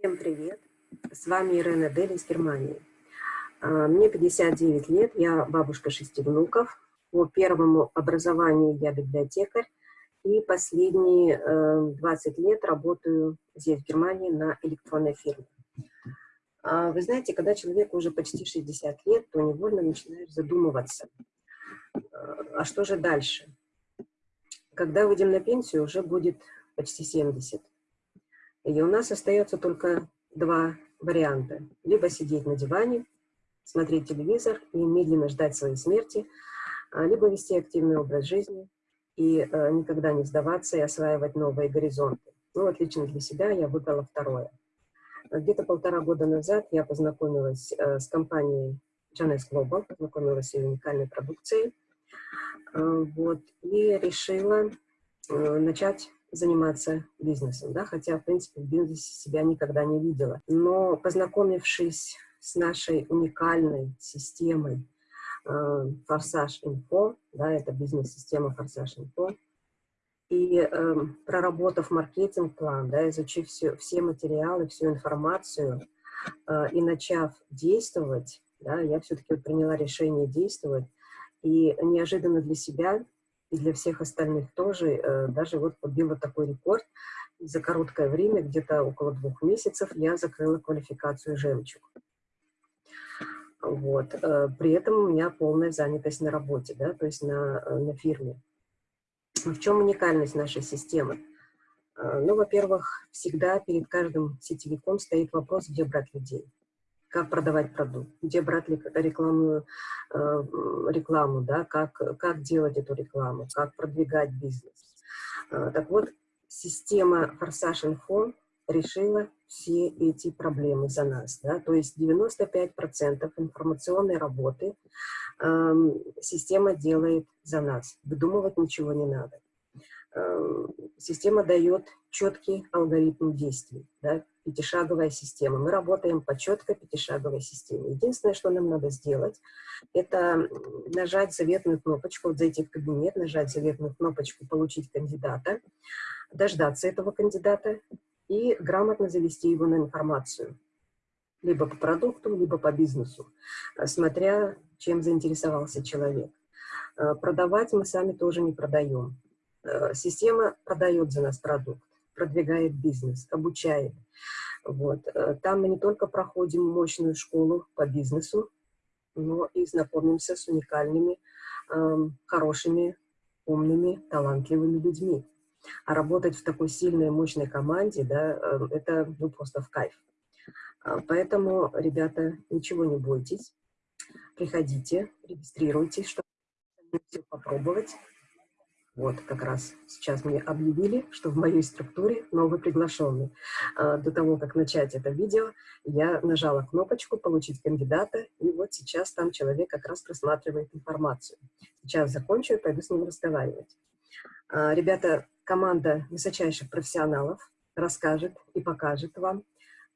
Всем привет! С вами Ирена Дель из Германии. А, мне 59 лет, я бабушка шести внуков. По первому образованию я библиотекарь. И последние 20 э, лет работаю здесь, в Германии, на электронной фирме. А, вы знаете, когда человеку уже почти 60 лет, то невольно начинаешь задумываться, а что же дальше? Когда выйдем на пенсию, уже будет почти 70. И у нас остается только два варианта. Либо сидеть на диване, смотреть телевизор и медленно ждать своей смерти, а, либо вести активный образ жизни и э, никогда не сдаваться и осваивать новые горизонты. Ну, отлично для себя я выбрала второе. Где-то полтора года назад я познакомилась э, с компанией Janes Global, познакомилась с ее уникальной продукцией, э, вот, и решила начать заниматься бизнесом, да, хотя, в принципе, в бизнесе себя никогда не видела. Но познакомившись с нашей уникальной системой э, Форсаж Инфо, да, это бизнес-система Форсаж Инфо, и э, проработав маркетинг-план, да, изучив все, все материалы, всю информацию э, и начав действовать, да, я все-таки приняла решение действовать, и неожиданно для себя и для всех остальных тоже, э, даже вот побила такой рекорд. За короткое время, где-то около двух месяцев, я закрыла квалификацию «Жемчуг». Вот. Э, при этом у меня полная занятость на работе, да, то есть на, э, на фирме. В чем уникальность нашей системы? Ну, во-первых, всегда перед каждым сетевиком стоит вопрос, где брать людей как продавать продукт, где брать рекламную рекламу, да, как, как делать эту рекламу, как продвигать бизнес. Э, так вот, система Форсаж Info решила все эти проблемы за нас. Да? То есть 95% информационной работы э, система делает за нас. Выдумывать ничего не надо. Э, система дает четкий алгоритм действий. Да? пятишаговая система. Мы работаем по четкой пятишаговой системе. Единственное, что нам надо сделать, это нажать заветную кнопочку, вот зайти в кабинет, нажать заветную кнопочку «Получить кандидата», дождаться этого кандидата и грамотно завести его на информацию. Либо по продукту, либо по бизнесу, смотря чем заинтересовался человек. Продавать мы сами тоже не продаем. Система продает за нас продукт продвигает бизнес, обучает. Вот. Э, там мы не только проходим мощную школу по бизнесу, но и знакомимся с уникальными, эм, хорошими, умными, талантливыми людьми. А работать в такой сильной, мощной команде, да, э, это ну, просто в кайф. А, поэтому, ребята, ничего не бойтесь. Приходите, регистрируйтесь, чтобы все попробовать. Вот, как раз сейчас мне объявили, что в моей структуре новый приглашенный. А, до того, как начать это видео, я нажала кнопочку «Получить кандидата», и вот сейчас там человек как раз просматривает информацию. Сейчас закончу и пойду с ним разговаривать. А, ребята, команда высочайших профессионалов расскажет и покажет вам,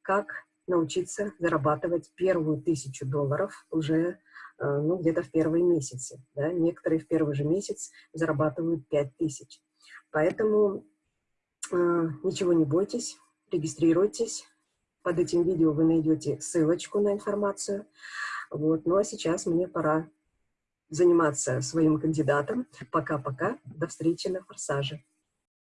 как научиться зарабатывать первую тысячу долларов уже ну, где-то в первые месяцы. Да? Некоторые в первый же месяц зарабатывают 5 тысяч. Поэтому э, ничего не бойтесь, регистрируйтесь. Под этим видео вы найдете ссылочку на информацию. Вот. Ну а сейчас мне пора заниматься своим кандидатом. Пока-пока. До встречи на форсаже.